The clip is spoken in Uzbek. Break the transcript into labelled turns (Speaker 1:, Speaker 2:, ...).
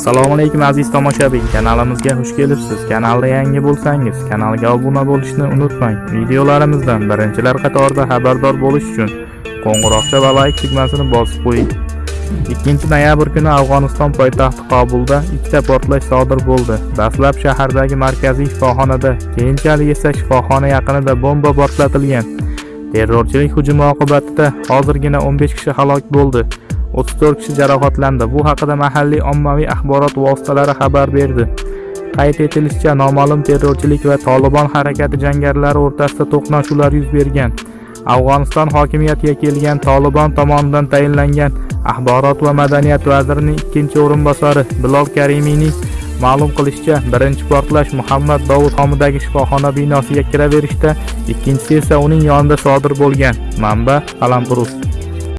Speaker 1: assalomu alaykum aziz tomoshabin. Kanalimizga xush kelibsiz. Kanalda yangi bo'lsangiz kanalga obuna bo'lishni unutmang. Videolarimizdan birinchilar qatorida xabardor bo'lish uchun qo'ng'iroqcha va layk tugmasini bosib qo'ying. 2 noyabr kuni afg'oniston poytaxti qobulda ikkita portlash sodir bo'ldi. Dastlab shahardagi markaziy shifoxonada keyinchalik esa shifoxona yaqinida bomba portlatilgan. Terrorchilik hujumi oqibatida hozirgina 15 kishi halok bo'ldi. 34 kishi jarohatlandi. Bu haqida mahalliy ommaviy axborot vositalari xabar berdi. Qayd etilishicha noma'lum terrorchilik va tolibon harakati jangarilari o'rtasida to'qnashuvlar yuz bergan. Afg'oniston hokimiyatiga kelgan tolibon tomonidan tayinlangan axborot va madaniyat vazirining ikkinchi o'rinbosari bilol karimiyning ma'lum qilishicha birinchi portlash muhammad Davud nomidagi shifoxona binosiga kiraverishda ikkinchisi esa uning yonida sodir bo'lgan manba qalampurus